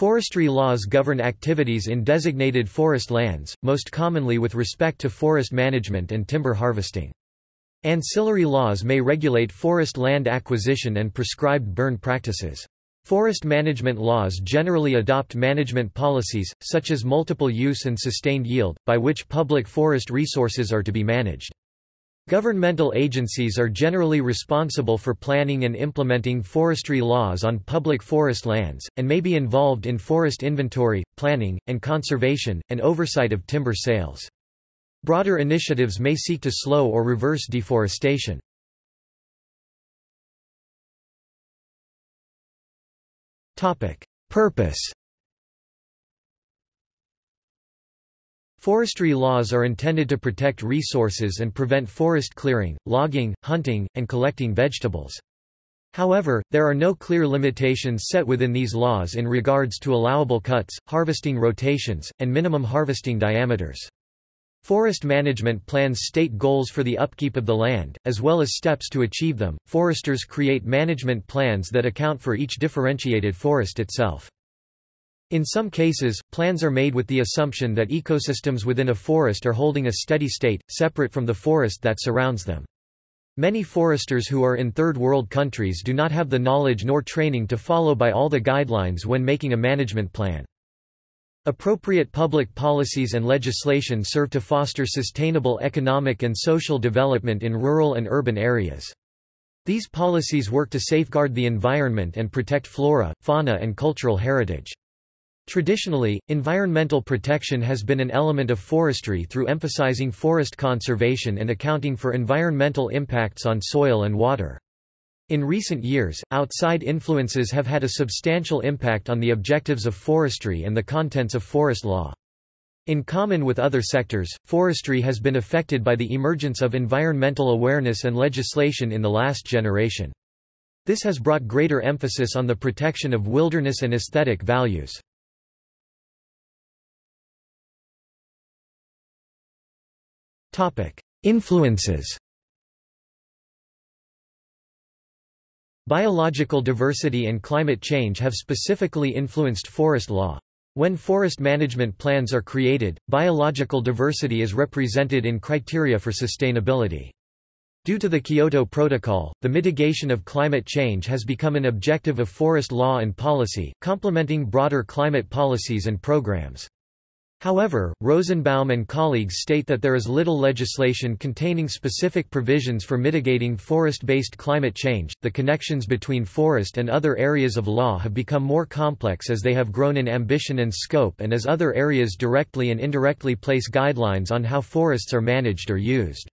Forestry laws govern activities in designated forest lands, most commonly with respect to forest management and timber harvesting. Ancillary laws may regulate forest land acquisition and prescribed burn practices. Forest management laws generally adopt management policies, such as multiple use and sustained yield, by which public forest resources are to be managed. Governmental agencies are generally responsible for planning and implementing forestry laws on public forest lands, and may be involved in forest inventory, planning, and conservation, and oversight of timber sales. Broader initiatives may seek to slow or reverse deforestation. Purpose Forestry laws are intended to protect resources and prevent forest clearing, logging, hunting, and collecting vegetables. However, there are no clear limitations set within these laws in regards to allowable cuts, harvesting rotations, and minimum harvesting diameters. Forest management plans state goals for the upkeep of the land, as well as steps to achieve them. Foresters create management plans that account for each differentiated forest itself. In some cases, plans are made with the assumption that ecosystems within a forest are holding a steady state, separate from the forest that surrounds them. Many foresters who are in third world countries do not have the knowledge nor training to follow by all the guidelines when making a management plan. Appropriate public policies and legislation serve to foster sustainable economic and social development in rural and urban areas. These policies work to safeguard the environment and protect flora, fauna and cultural heritage. Traditionally, environmental protection has been an element of forestry through emphasizing forest conservation and accounting for environmental impacts on soil and water. In recent years, outside influences have had a substantial impact on the objectives of forestry and the contents of forest law. In common with other sectors, forestry has been affected by the emergence of environmental awareness and legislation in the last generation. This has brought greater emphasis on the protection of wilderness and aesthetic values. Influences Biological diversity and climate change have specifically influenced forest law. When forest management plans are created, biological diversity is represented in criteria for sustainability. Due to the Kyoto Protocol, the mitigation of climate change has become an objective of forest law and policy, complementing broader climate policies and programs. However, Rosenbaum and colleagues state that there is little legislation containing specific provisions for mitigating forest-based climate change. The connections between forest and other areas of law have become more complex as they have grown in ambition and scope and as other areas directly and indirectly place guidelines on how forests are managed or used.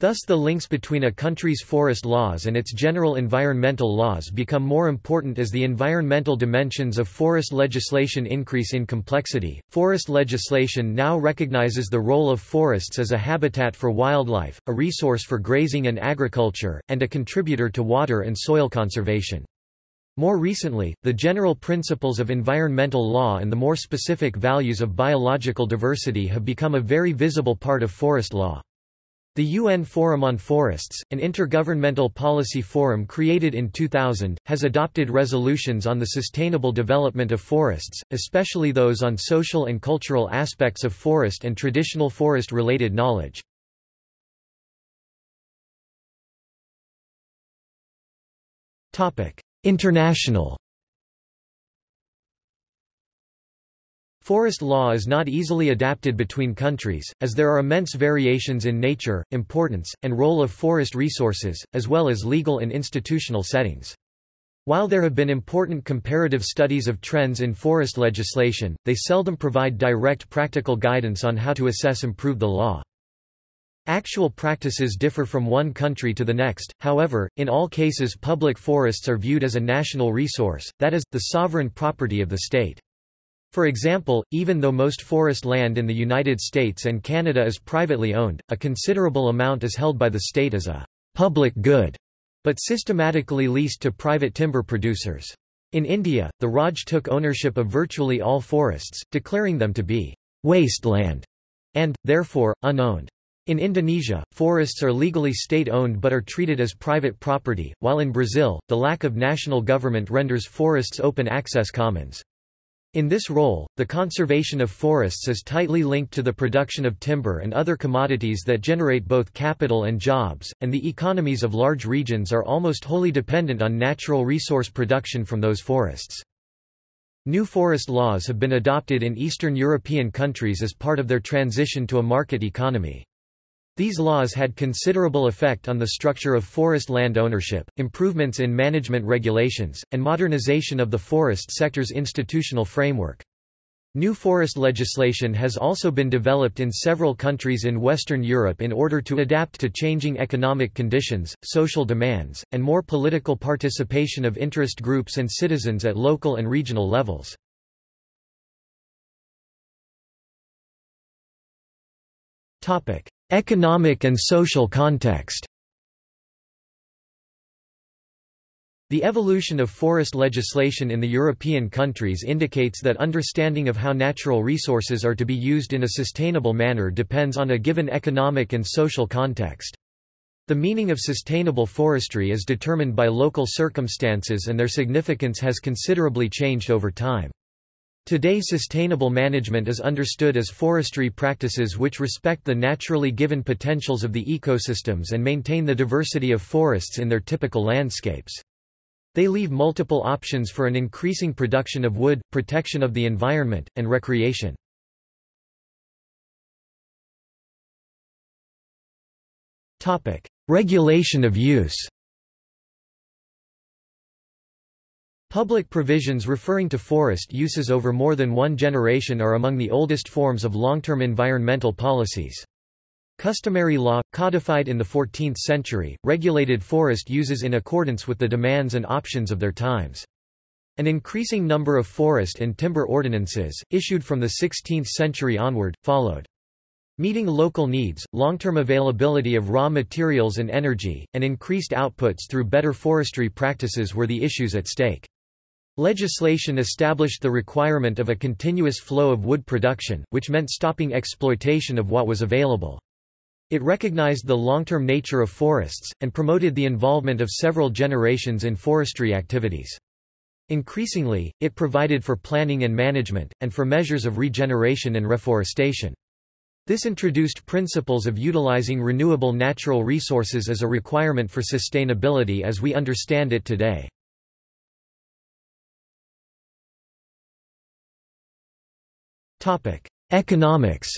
Thus the links between a country's forest laws and its general environmental laws become more important as the environmental dimensions of forest legislation increase in complexity. Forest legislation now recognizes the role of forests as a habitat for wildlife, a resource for grazing and agriculture, and a contributor to water and soil conservation. More recently, the general principles of environmental law and the more specific values of biological diversity have become a very visible part of forest law. The UN Forum on Forests, an intergovernmental policy forum created in 2000, has adopted resolutions on the sustainable development of forests, especially those on social and cultural aspects of forest and traditional forest-related knowledge. International Forest law is not easily adapted between countries, as there are immense variations in nature, importance, and role of forest resources, as well as legal and institutional settings. While there have been important comparative studies of trends in forest legislation, they seldom provide direct practical guidance on how to assess and improve the law. Actual practices differ from one country to the next, however, in all cases public forests are viewed as a national resource, that is, the sovereign property of the state. For example, even though most forest land in the United States and Canada is privately owned, a considerable amount is held by the state as a public good, but systematically leased to private timber producers. In India, the Raj took ownership of virtually all forests, declaring them to be wasteland and, therefore, unowned. In Indonesia, forests are legally state-owned but are treated as private property, while in Brazil, the lack of national government renders forests open access commons. In this role, the conservation of forests is tightly linked to the production of timber and other commodities that generate both capital and jobs, and the economies of large regions are almost wholly dependent on natural resource production from those forests. New forest laws have been adopted in Eastern European countries as part of their transition to a market economy. These laws had considerable effect on the structure of forest land ownership, improvements in management regulations, and modernization of the forest sector's institutional framework. New forest legislation has also been developed in several countries in Western Europe in order to adapt to changing economic conditions, social demands, and more political participation of interest groups and citizens at local and regional levels. Economic and social context The evolution of forest legislation in the European countries indicates that understanding of how natural resources are to be used in a sustainable manner depends on a given economic and social context. The meaning of sustainable forestry is determined by local circumstances and their significance has considerably changed over time. Today sustainable management is understood as forestry practices which respect the naturally given potentials of the ecosystems and maintain the diversity of forests in their typical landscapes. They leave multiple options for an increasing production of wood, protection of the environment, and recreation. Regulation of use Public provisions referring to forest uses over more than one generation are among the oldest forms of long-term environmental policies. Customary law, codified in the 14th century, regulated forest uses in accordance with the demands and options of their times. An increasing number of forest and timber ordinances, issued from the 16th century onward, followed. Meeting local needs, long-term availability of raw materials and energy, and increased outputs through better forestry practices were the issues at stake. Legislation established the requirement of a continuous flow of wood production, which meant stopping exploitation of what was available. It recognized the long-term nature of forests, and promoted the involvement of several generations in forestry activities. Increasingly, it provided for planning and management, and for measures of regeneration and reforestation. This introduced principles of utilizing renewable natural resources as a requirement for sustainability as we understand it today. Economics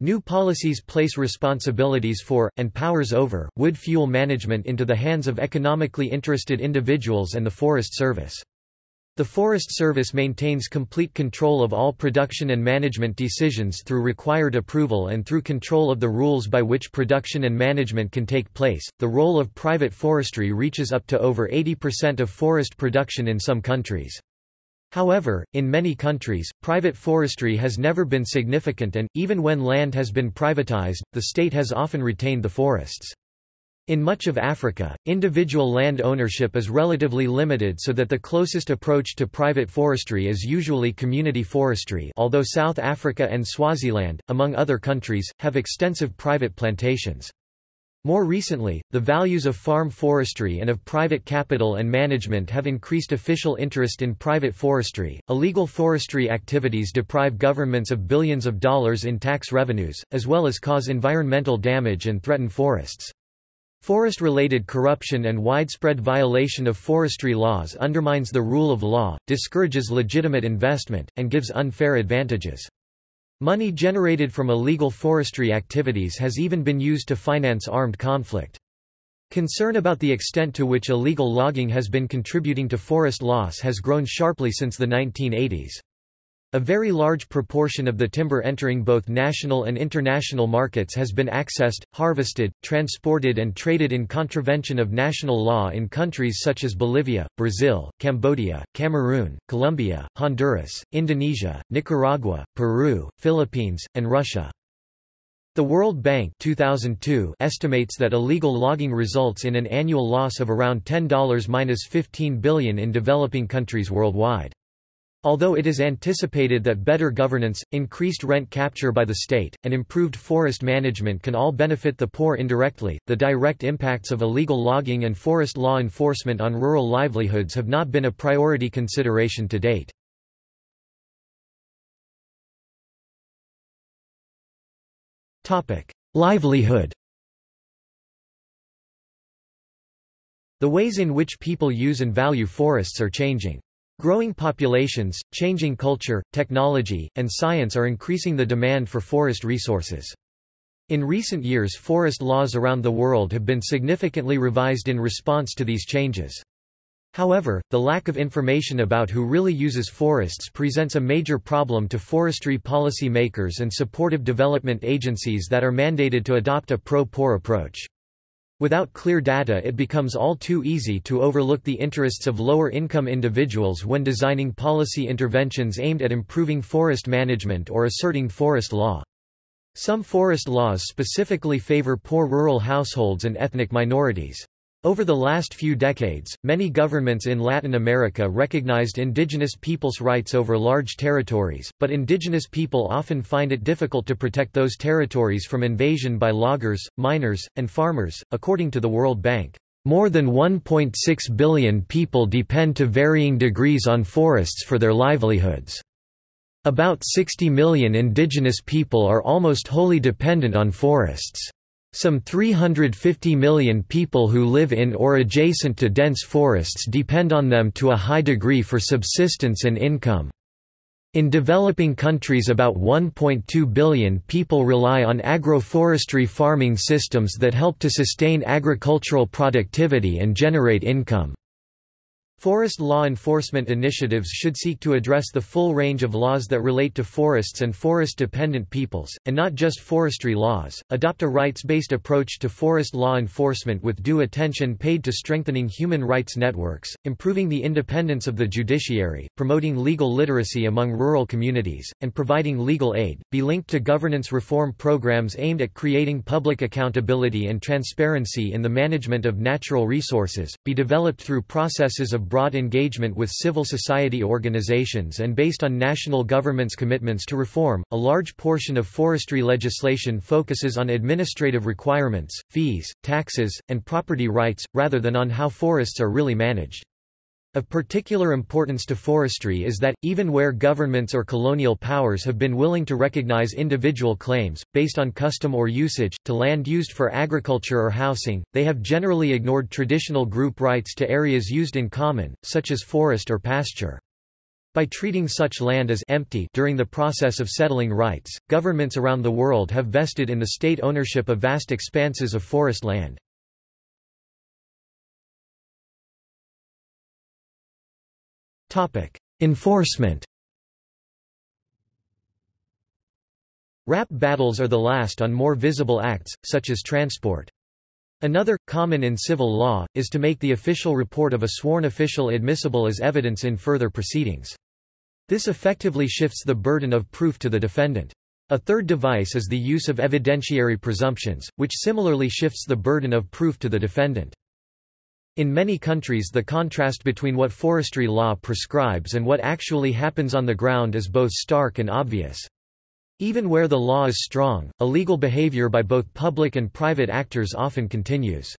New policies place responsibilities for, and powers over, wood fuel management into the hands of economically interested individuals and the Forest Service. The Forest Service maintains complete control of all production and management decisions through required approval and through control of the rules by which production and management can take place. The role of private forestry reaches up to over 80% of forest production in some countries. However, in many countries, private forestry has never been significant and, even when land has been privatized, the state has often retained the forests. In much of Africa, individual land ownership is relatively limited so that the closest approach to private forestry is usually community forestry although South Africa and Swaziland, among other countries, have extensive private plantations. More recently, the values of farm forestry and of private capital and management have increased official interest in private forestry. Illegal forestry activities deprive governments of billions of dollars in tax revenues, as well as cause environmental damage and threaten forests. Forest-related corruption and widespread violation of forestry laws undermines the rule of law, discourages legitimate investment, and gives unfair advantages. Money generated from illegal forestry activities has even been used to finance armed conflict. Concern about the extent to which illegal logging has been contributing to forest loss has grown sharply since the 1980s. A very large proportion of the timber entering both national and international markets has been accessed, harvested, transported and traded in contravention of national law in countries such as Bolivia, Brazil, Cambodia, Cameroon, Colombia, Honduras, Indonesia, Nicaragua, Peru, Philippines, and Russia. The World Bank 2002 estimates that illegal logging results in an annual loss of around $10-15 billion in developing countries worldwide. Although it is anticipated that better governance, increased rent capture by the state, and improved forest management can all benefit the poor indirectly, the direct impacts of illegal logging and forest law enforcement on rural livelihoods have not been a priority consideration to date. Livelihood The ways in which people use and value forests are changing. Growing populations, changing culture, technology, and science are increasing the demand for forest resources. In recent years forest laws around the world have been significantly revised in response to these changes. However, the lack of information about who really uses forests presents a major problem to forestry policy makers and supportive development agencies that are mandated to adopt a pro-poor approach. Without clear data it becomes all too easy to overlook the interests of lower-income individuals when designing policy interventions aimed at improving forest management or asserting forest law. Some forest laws specifically favor poor rural households and ethnic minorities. Over the last few decades, many governments in Latin America recognized indigenous peoples' rights over large territories, but indigenous people often find it difficult to protect those territories from invasion by loggers, miners, and farmers. According to the World Bank, more than 1.6 billion people depend to varying degrees on forests for their livelihoods. About 60 million indigenous people are almost wholly dependent on forests. Some 350 million people who live in or adjacent to dense forests depend on them to a high degree for subsistence and income. In developing countries about 1.2 billion people rely on agroforestry farming systems that help to sustain agricultural productivity and generate income. Forest law enforcement initiatives should seek to address the full range of laws that relate to forests and forest-dependent peoples, and not just forestry laws, adopt a rights-based approach to forest law enforcement with due attention paid to strengthening human rights networks, improving the independence of the judiciary, promoting legal literacy among rural communities, and providing legal aid, be linked to governance reform programs aimed at creating public accountability and transparency in the management of natural resources, be developed through processes of broad engagement with civil society organizations and based on national government's commitments to reform. A large portion of forestry legislation focuses on administrative requirements, fees, taxes, and property rights, rather than on how forests are really managed. Of particular importance to forestry is that, even where governments or colonial powers have been willing to recognize individual claims, based on custom or usage, to land used for agriculture or housing, they have generally ignored traditional group rights to areas used in common, such as forest or pasture. By treating such land as empty during the process of settling rights, governments around the world have vested in the state ownership of vast expanses of forest land. Enforcement Rap battles are the last on more visible acts, such as transport. Another, common in civil law, is to make the official report of a sworn official admissible as evidence in further proceedings. This effectively shifts the burden of proof to the defendant. A third device is the use of evidentiary presumptions, which similarly shifts the burden of proof to the defendant. In many countries the contrast between what forestry law prescribes and what actually happens on the ground is both stark and obvious. Even where the law is strong, illegal behavior by both public and private actors often continues.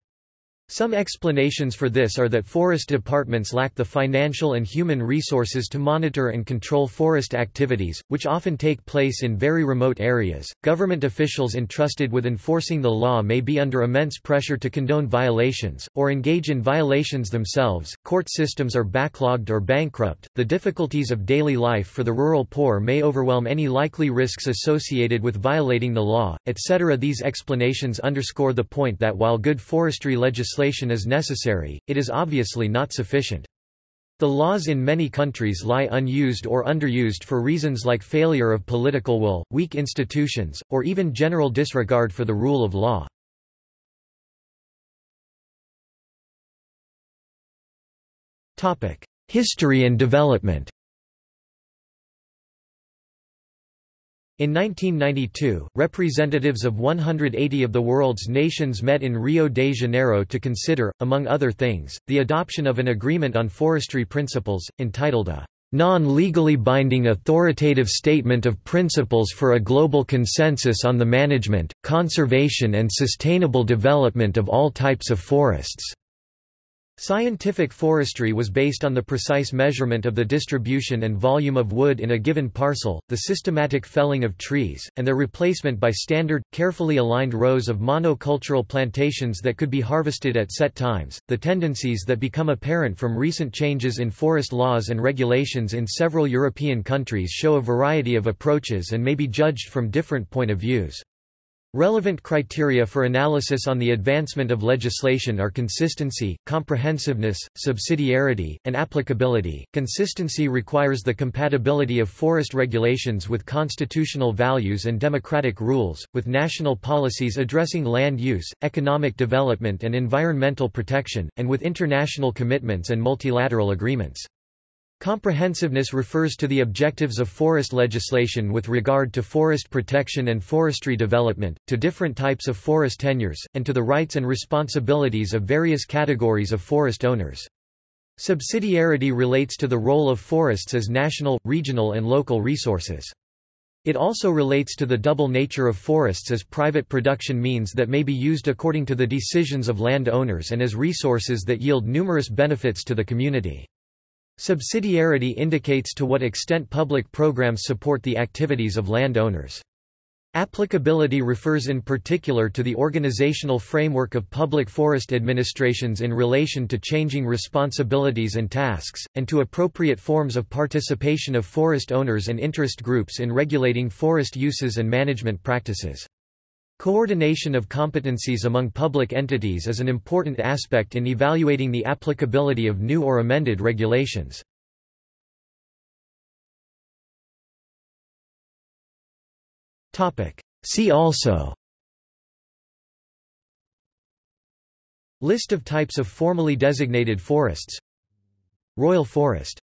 Some explanations for this are that forest departments lack the financial and human resources to monitor and control forest activities, which often take place in very remote areas. Government officials entrusted with enforcing the law may be under immense pressure to condone violations, or engage in violations themselves. Court systems are backlogged or bankrupt. The difficulties of daily life for the rural poor may overwhelm any likely risks associated with violating the law, etc. These explanations underscore the point that while good forestry legislation legislation is necessary, it is obviously not sufficient. The laws in many countries lie unused or underused for reasons like failure of political will, weak institutions, or even general disregard for the rule of law. History and development In 1992, representatives of 180 of the world's nations met in Rio de Janeiro to consider, among other things, the adoption of an agreement on forestry principles, entitled a non-legally binding authoritative statement of principles for a global consensus on the management, conservation and sustainable development of all types of forests." Scientific forestry was based on the precise measurement of the distribution and volume of wood in a given parcel, the systematic felling of trees, and their replacement by standard, carefully aligned rows of monocultural plantations that could be harvested at set times. The tendencies that become apparent from recent changes in forest laws and regulations in several European countries show a variety of approaches and may be judged from different point of views. Relevant criteria for analysis on the advancement of legislation are consistency, comprehensiveness, subsidiarity, and applicability. Consistency requires the compatibility of forest regulations with constitutional values and democratic rules, with national policies addressing land use, economic development, and environmental protection, and with international commitments and multilateral agreements. Comprehensiveness refers to the objectives of forest legislation with regard to forest protection and forestry development, to different types of forest tenures, and to the rights and responsibilities of various categories of forest owners. Subsidiarity relates to the role of forests as national, regional and local resources. It also relates to the double nature of forests as private production means that may be used according to the decisions of land owners and as resources that yield numerous benefits to the community. Subsidiarity indicates to what extent public programs support the activities of landowners. Applicability refers in particular to the organizational framework of public forest administrations in relation to changing responsibilities and tasks, and to appropriate forms of participation of forest owners and interest groups in regulating forest uses and management practices. Coordination of competencies among public entities is an important aspect in evaluating the applicability of new or amended regulations. See also. List of types of formally designated forests. Royal forest